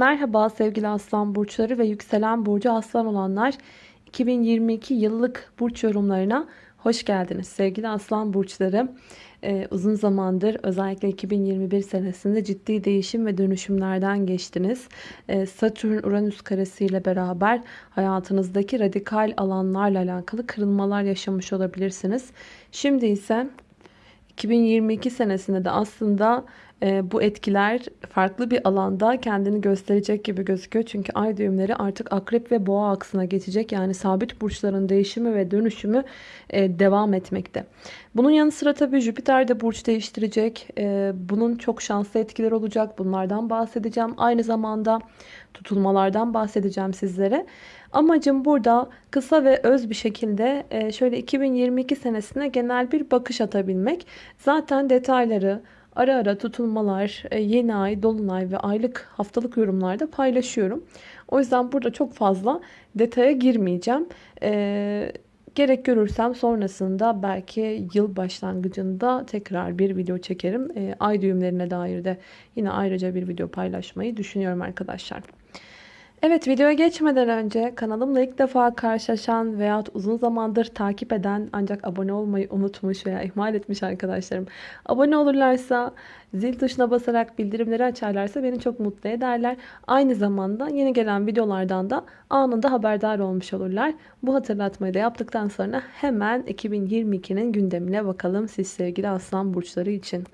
Merhaba sevgili aslan burçları ve yükselen burcu aslan olanlar 2022 yıllık burç yorumlarına hoş geldiniz sevgili aslan burçları. Ee, uzun zamandır özellikle 2021 senesinde ciddi değişim ve dönüşümlerden geçtiniz. Ee, Satürn Uranüs karesi ile beraber hayatınızdaki radikal alanlarla alakalı kırılmalar yaşamış olabilirsiniz. Şimdi ise 2022 senesinde de aslında e, bu etkiler farklı bir alanda kendini gösterecek gibi gözüküyor. Çünkü ay düğümleri artık akrep ve boğa aksına geçecek. Yani sabit burçların değişimi ve dönüşümü e, devam etmekte. Bunun yanı sıra tabii Jüpiter de burç değiştirecek. E, bunun çok şanslı etkiler olacak. Bunlardan bahsedeceğim. Aynı zamanda tutulmalardan bahsedeceğim sizlere. Amacım burada kısa ve öz bir şekilde e, şöyle 2022 senesine genel bir bakış atabilmek. Zaten detayları ara ara tutulmalar, e, yeni ay, dolunay ve aylık haftalık yorumlarda paylaşıyorum. O yüzden burada çok fazla detaya girmeyeceğim. Ee, gerek görürsem sonrasında belki yıl başlangıcında tekrar bir video çekerim. Ee, ay düğümlerine dair de yine ayrıca bir video paylaşmayı düşünüyorum arkadaşlar. Evet videoya geçmeden önce kanalımla ilk defa karşılaşan veya uzun zamandır takip eden ancak abone olmayı unutmuş veya ihmal etmiş arkadaşlarım abone olurlarsa zil tuşuna basarak bildirimleri açarlarsa beni çok mutlu ederler. Aynı zamanda yeni gelen videolardan da anında haberdar olmuş olurlar. Bu hatırlatmayı da yaptıktan sonra hemen 2022'nin gündemine bakalım siz sevgili aslan burçları için.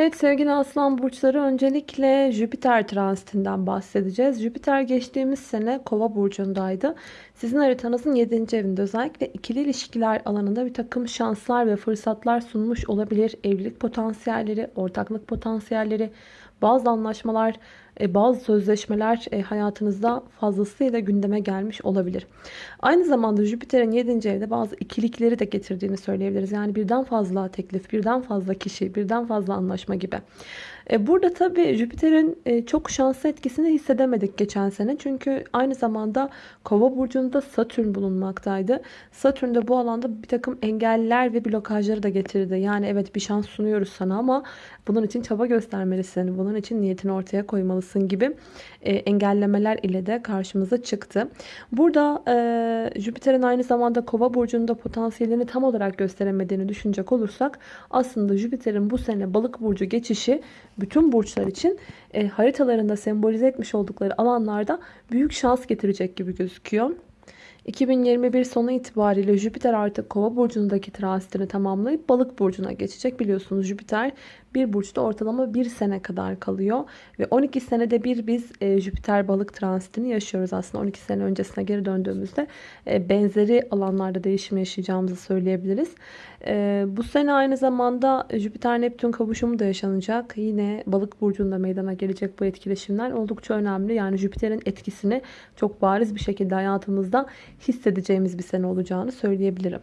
Evet sevgili aslan burçları öncelikle Jüpiter transitinden bahsedeceğiz. Jüpiter geçtiğimiz sene kova burcundaydı. Sizin haritanızın 7. evinde özellikle ikili ilişkiler alanında bir takım şanslar ve fırsatlar sunmuş olabilir. Evlilik potansiyelleri, ortaklık potansiyelleri, bazı anlaşmalar, bazı sözleşmeler e, hayatınızda fazlasıyla gündeme gelmiş olabilir. Aynı zamanda Jüpiter'in 7. evde bazı ikilikleri de getirdiğini söyleyebiliriz. Yani birden fazla teklif, birden fazla kişi, birden fazla anlaşma gibi. E, burada tabii Jüpiter'in e, çok şanslı etkisini hissedemedik geçen sene. Çünkü aynı zamanda Kova burcunda Satürn bulunmaktaydı. Satürn de bu alanda bir takım engeller ve blokajları da getirdi. Yani evet bir şans sunuyoruz sana ama bunun için çaba göstermelisin. Bunun için niyetini ortaya koymalısın gibi e, engellemeler ile de karşımıza çıktı. Burada Jüpiter'in aynı zamanda Kova burcunda potansiyelini tam olarak gösteremediğini düşünecek olursak aslında Jüpiter'in bu sene Balık burcu geçişi bütün burçlar için e, haritalarında sembolize etmiş oldukları alanlarda büyük şans getirecek gibi gözüküyor. 2021 sonu itibariyle Jüpiter artık Kova burcundaki transitini tamamlayıp Balık burcuna geçecek. Biliyorsunuz Jüpiter bir burçta ortalama bir sene kadar kalıyor. Ve 12 senede bir biz e, Jüpiter balık transitini yaşıyoruz. Aslında 12 sene öncesine geri döndüğümüzde e, benzeri alanlarda değişim yaşayacağımızı söyleyebiliriz. E, bu sene aynı zamanda Jüpiter-Neptün kavuşumu da yaşanacak. Yine balık burcunda meydana gelecek bu etkileşimler oldukça önemli. Yani Jüpiter'in etkisini çok bariz bir şekilde hayatımızda hissedeceğimiz bir sene olacağını söyleyebilirim.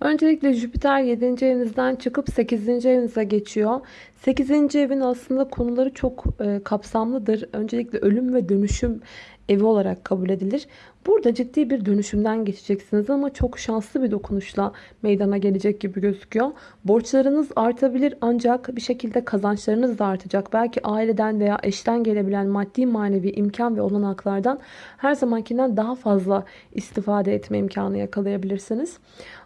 Öncelikle Jüpiter 7. evinizden çıkıp 8. evinize geçiyor. 8. evin aslında konuları çok e, kapsamlıdır. Öncelikle ölüm ve dönüşüm evi olarak kabul edilir. Burada ciddi bir dönüşümden geçeceksiniz ama çok şanslı bir dokunuşla meydana gelecek gibi gözüküyor. Borçlarınız artabilir ancak bir şekilde kazançlarınız da artacak. Belki aileden veya eşten gelebilen maddi manevi imkan ve olanaklardan her zamankinden daha fazla istifade etme imkanı yakalayabilirsiniz.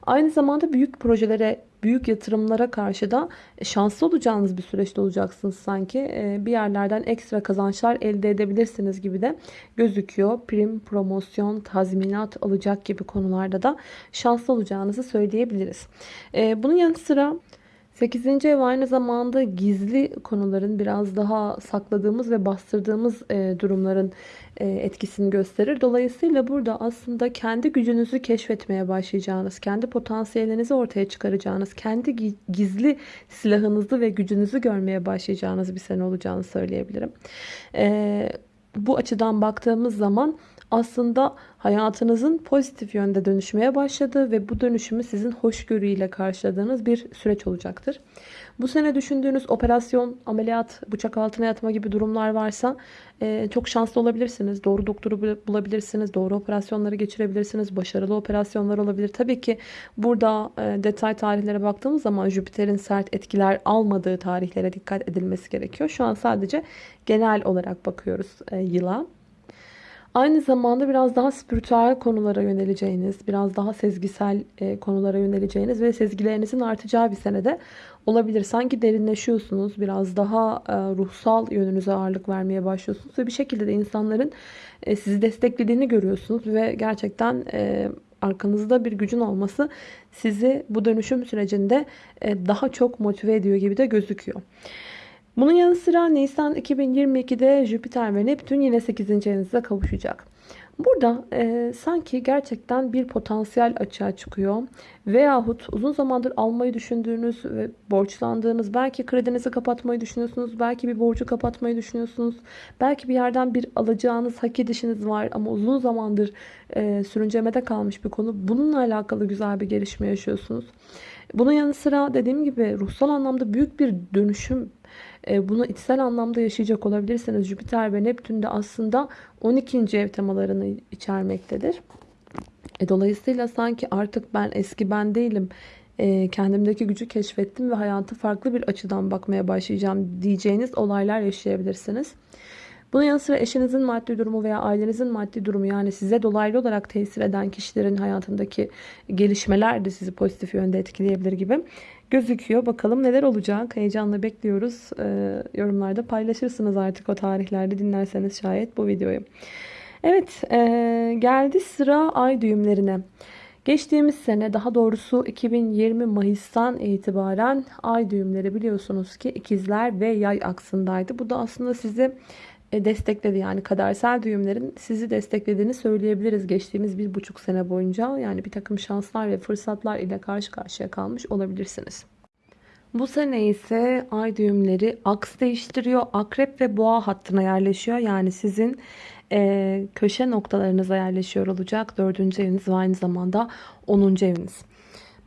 Aynı zamanda büyük projelere büyük yatırımlara karşı da şanslı olacağınız bir süreçte olacaksınız sanki. Ee, bir yerlerden ekstra kazançlar elde edebilirsiniz gibi de gözüküyor. Prim, promosyon, tazminat alacak gibi konularda da şanslı olacağınızı söyleyebiliriz. Ee, bunun yanı sıra 8. ev aynı zamanda gizli konuların biraz daha sakladığımız ve bastırdığımız e, durumların e, etkisini gösterir. Dolayısıyla burada aslında kendi gücünüzü keşfetmeye başlayacağınız, kendi potansiyelinizi ortaya çıkaracağınız, kendi gizli silahınızı ve gücünüzü görmeye başlayacağınız bir sene olacağını söyleyebilirim. E, bu açıdan baktığımız zaman aslında hayatınızın pozitif yönde dönüşmeye başladığı ve bu dönüşümü sizin hoşgörüyle karşıladığınız bir süreç olacaktır. Bu sene düşündüğünüz operasyon, ameliyat, bıçak altına yatma gibi durumlar varsa e, çok şanslı olabilirsiniz. Doğru doktoru bulabilirsiniz. Doğru operasyonları geçirebilirsiniz. Başarılı operasyonlar olabilir. Tabii ki burada e, detay tarihlere baktığımız zaman Jüpiter'in sert etkiler almadığı tarihlere dikkat edilmesi gerekiyor. Şu an sadece genel olarak bakıyoruz e, yıla. Aynı zamanda biraz daha spiritüel konulara yöneleceğiniz, biraz daha sezgisel e, konulara yöneleceğiniz ve sezgilerinizin artacağı bir senede olabilir. Sanki derinleşiyorsunuz, biraz daha e, ruhsal yönünüze ağırlık vermeye başlıyorsunuz ve bir şekilde de insanların e, sizi desteklediğini görüyorsunuz ve gerçekten arkanızda bir gücün olması sizi bu dönüşüm sürecinde daha çok motive ediyor gibi de gözüküyor. Bunun yanı sıra Nisan 2022'de Jüpiter ve Neptün yine 8. evinizde kavuşacak. Burada e, sanki gerçekten bir potansiyel açığa çıkıyor. Veyahut uzun zamandır almayı düşündüğünüz ve borçlandığınız, belki kredinizi kapatmayı düşünüyorsunuz, belki bir borcu kapatmayı düşünüyorsunuz. Belki bir yerden bir alacağınız, hak edişiniz var ama uzun zamandır e, sürüncemede kalmış bir konu. Bununla alakalı güzel bir gelişme yaşıyorsunuz. Bunun yanı sıra dediğim gibi ruhsal anlamda büyük bir dönüşüm bunu içsel anlamda yaşayacak olabilirsiniz. Jüpiter ve Neptün de aslında 12. ev temalarını içermektedir. E, dolayısıyla sanki artık ben eski ben değilim. E, kendimdeki gücü keşfettim ve hayatı farklı bir açıdan bakmaya başlayacağım diyeceğiniz olaylar yaşayabilirsiniz. Bunun yanı sıra eşinizin maddi durumu veya ailenizin maddi durumu yani size dolaylı olarak tesir eden kişilerin hayatındaki gelişmeler de sizi pozitif yönde etkileyebilir gibi gözüküyor. Bakalım neler olacak. Heyecanla bekliyoruz. Ee, yorumlarda paylaşırsınız artık o tarihlerde dinlerseniz şayet bu videoyu. Evet e, geldi sıra ay düğümlerine. Geçtiğimiz sene daha doğrusu 2020 Mayıs'tan itibaren ay düğümleri biliyorsunuz ki ikizler ve yay aksındaydı. Bu da aslında sizi destekledi. Yani kadersel düğümlerin sizi desteklediğini söyleyebiliriz geçtiğimiz bir buçuk sene boyunca. Yani bir takım şanslar ve fırsatlar ile karşı karşıya kalmış olabilirsiniz. Bu sene ise ay düğümleri aks değiştiriyor. Akrep ve boğa hattına yerleşiyor. Yani sizin e, köşe noktalarınıza yerleşiyor olacak. Dördüncü eviniz ve aynı zamanda onuncu eviniz.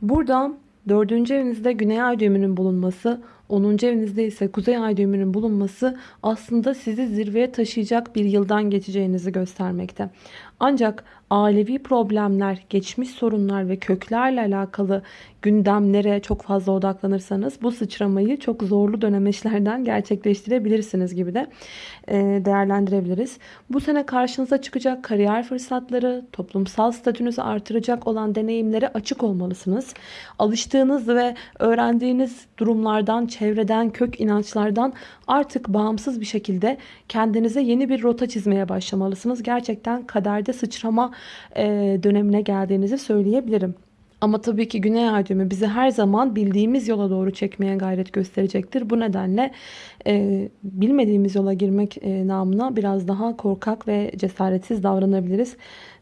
Burada dördüncü evinizde güney ay düğümünün bulunması 10. evinizde ise kuzey ay düğümünün bulunması aslında sizi zirveye taşıyacak bir yıldan geçeceğinizi göstermekte. Ancak ailevi problemler, geçmiş sorunlar ve köklerle alakalı gündemlere çok fazla odaklanırsanız bu sıçramayı çok zorlu dönemeçlerden gerçekleştirebilirsiniz gibi de e, değerlendirebiliriz. Bu sene karşınıza çıkacak kariyer fırsatları, toplumsal statünüzü artıracak olan deneyimlere açık olmalısınız. Alıştığınız ve öğrendiğiniz durumlardan, çevreden, kök inançlardan artık bağımsız bir şekilde kendinize yeni bir rota çizmeye başlamalısınız. Gerçekten kaderde sıçrama e, dönemine geldiğinizi söyleyebilirim. Ama tabii ki güney ay düğümü bizi her zaman bildiğimiz yola doğru çekmeye gayret gösterecektir. Bu nedenle e, bilmediğimiz yola girmek e, namına biraz daha korkak ve cesaretsiz davranabiliriz.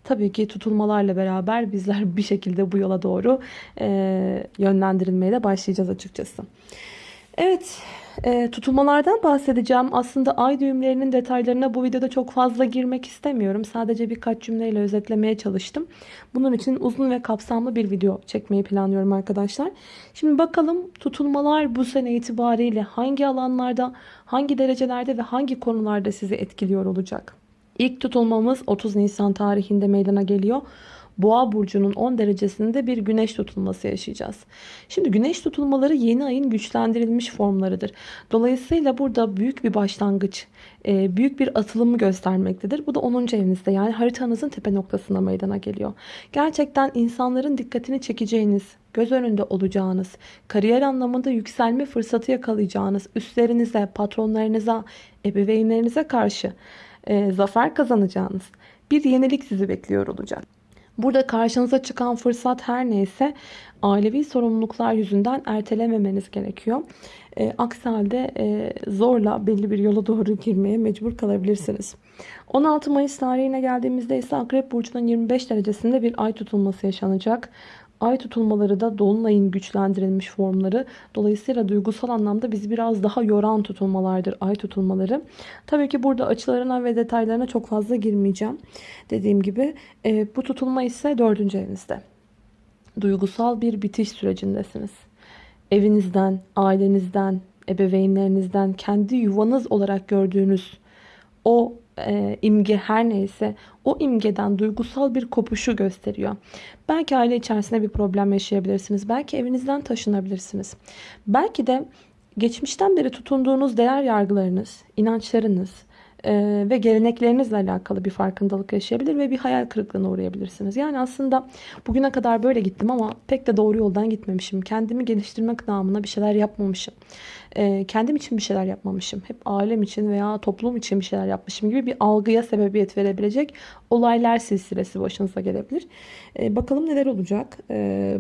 Tabii ki tutulmalarla beraber bizler bir şekilde bu yola doğru e, yönlendirilmeye de başlayacağız açıkçası. Evet e, tutulmalardan bahsedeceğim. Aslında ay düğümlerinin detaylarına bu videoda çok fazla girmek istemiyorum. Sadece birkaç cümleyle özetlemeye çalıştım. Bunun için uzun ve kapsamlı bir video çekmeyi planlıyorum arkadaşlar. Şimdi bakalım tutulmalar bu sene itibariyle hangi alanlarda, hangi derecelerde ve hangi konularda sizi etkiliyor olacak? İlk tutulmamız 30 Nisan tarihinde meydana geliyor. Boğa burcunun 10 derecesinde bir güneş tutulması yaşayacağız. Şimdi güneş tutulmaları yeni ayın güçlendirilmiş formlarıdır. Dolayısıyla burada büyük bir başlangıç, e, büyük bir atılımı göstermektedir. Bu da 10. evinizde yani haritanızın tepe noktasına meydana geliyor. Gerçekten insanların dikkatini çekeceğiniz, göz önünde olacağınız, kariyer anlamında yükselme fırsatı yakalayacağınız, üstlerinize, patronlarınıza, ebeveynlerinize karşı e, zafer kazanacağınız bir yenilik sizi bekliyor olacak. Burada karşınıza çıkan fırsat her neyse ailevi sorumluluklar yüzünden ertelememeniz gerekiyor. E, aksi halde e, zorla belli bir yola doğru girmeye mecbur kalabilirsiniz. 16 Mayıs tarihine geldiğimizde ise Akrep Burcu'nun 25 derecesinde bir ay tutulması yaşanacak. Ay tutulmaları da dolunayın güçlendirilmiş formları. Dolayısıyla duygusal anlamda bizi biraz daha yoran tutulmalardır ay tutulmaları. Tabii ki burada açılarına ve detaylarına çok fazla girmeyeceğim. Dediğim gibi e, bu tutulma ise dördüncü evinizde. Duygusal bir bitiş sürecindesiniz. Evinizden, ailenizden, ebeveynlerinizden, kendi yuvanız olarak gördüğünüz o e, imge her neyse o imgeden duygusal bir kopuşu gösteriyor. Belki aile içerisinde bir problem yaşayabilirsiniz. Belki evinizden taşınabilirsiniz. Belki de geçmişten beri tutunduğunuz değer yargılarınız, inançlarınız, e, ve geleneklerinizle alakalı bir farkındalık yaşayabilir ve bir hayal kırıklığına uğrayabilirsiniz. Yani aslında bugüne kadar böyle gittim ama pek de doğru yoldan gitmemişim. Kendimi geliştirmek namına bir şeyler yapmamışım. E, kendim için bir şeyler yapmamışım. Hep ailem için veya toplum için bir şeyler yapmışım gibi bir algıya sebebiyet verebilecek olaylar silsilesi başınıza gelebilir. E, bakalım neler olacak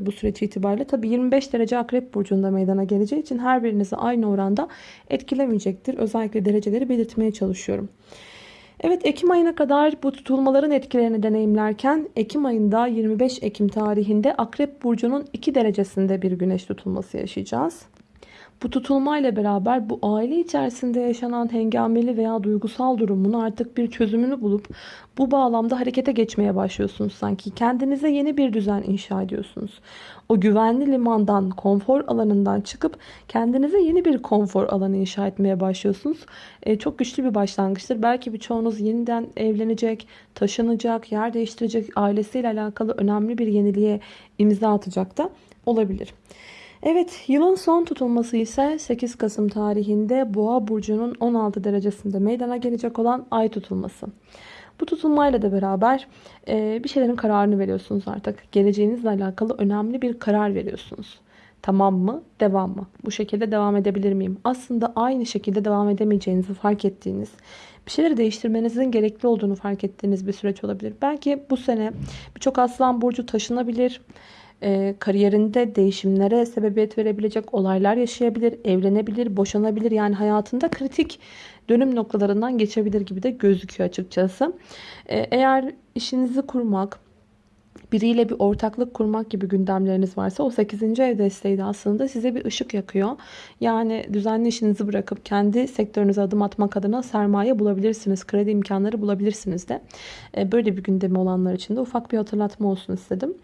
bu süreç itibariyle. Tabii 25 derece akrep burcunda meydana geleceği için her birinizi aynı oranda etkilemeyecektir. Özellikle dereceleri belirtmeye çalışıyorum. Evet Ekim ayına kadar bu tutulmaların etkilerini deneyimlerken Ekim ayında 25 Ekim tarihinde Akrep Burcu'nun 2 derecesinde bir güneş tutulması yaşayacağız. Bu tutulmayla beraber bu aile içerisinde yaşanan hengameli veya duygusal durumun artık bir çözümünü bulup bu bağlamda harekete geçmeye başlıyorsunuz sanki. Kendinize yeni bir düzen inşa ediyorsunuz. O güvenli limandan, konfor alanından çıkıp kendinize yeni bir konfor alanı inşa etmeye başlıyorsunuz. E, çok güçlü bir başlangıçtır. Belki birçoğunuz yeniden evlenecek, taşınacak, yer değiştirecek, ailesiyle alakalı önemli bir yeniliğe imza atacak da olabilir. Evet yılın son tutulması ise 8 Kasım tarihinde Boğa burcunun 16 derecesinde meydana gelecek olan ay tutulması. Bu tutulmayla da beraber e, bir şeylerin kararını veriyorsunuz artık. Geleceğinizle alakalı önemli bir karar veriyorsunuz. Tamam mı? Devam mı? Bu şekilde devam edebilir miyim? Aslında aynı şekilde devam edemeyeceğinizi fark ettiğiniz, bir şeyleri değiştirmenizin gerekli olduğunu fark ettiğiniz bir süreç olabilir. Belki bu sene birçok aslan burcu taşınabilir e, kariyerinde değişimlere sebebiyet verebilecek olaylar yaşayabilir, evlenebilir, boşanabilir. Yani hayatında kritik dönüm noktalarından geçebilir gibi de gözüküyor açıkçası. E, eğer işinizi kurmak, biriyle bir ortaklık kurmak gibi gündemleriniz varsa o 8. ev desteği de aslında size bir ışık yakıyor. Yani düzenli işinizi bırakıp kendi sektörünüze adım atmak adına sermaye bulabilirsiniz. Kredi imkanları bulabilirsiniz de. E, böyle bir gündemi olanlar için de ufak bir hatırlatma olsun istedim.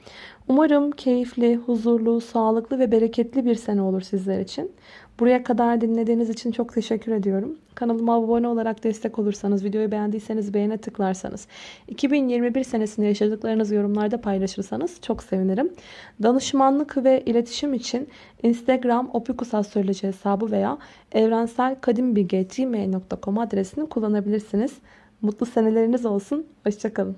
Umarım keyifli, huzurlu, sağlıklı ve bereketli bir sene olur sizler için. Buraya kadar dinlediğiniz için çok teşekkür ediyorum. Kanalıma abone olarak destek olursanız, videoyu beğendiyseniz beğene tıklarsanız, 2021 senesinde yaşadıklarınızı yorumlarda paylaşırsanız çok sevinirim. Danışmanlık ve iletişim için Instagram opikusastroloji hesabı veya evrenselkadimbilge.gmail.com adresini kullanabilirsiniz. Mutlu seneleriniz olsun. Hoşçakalın.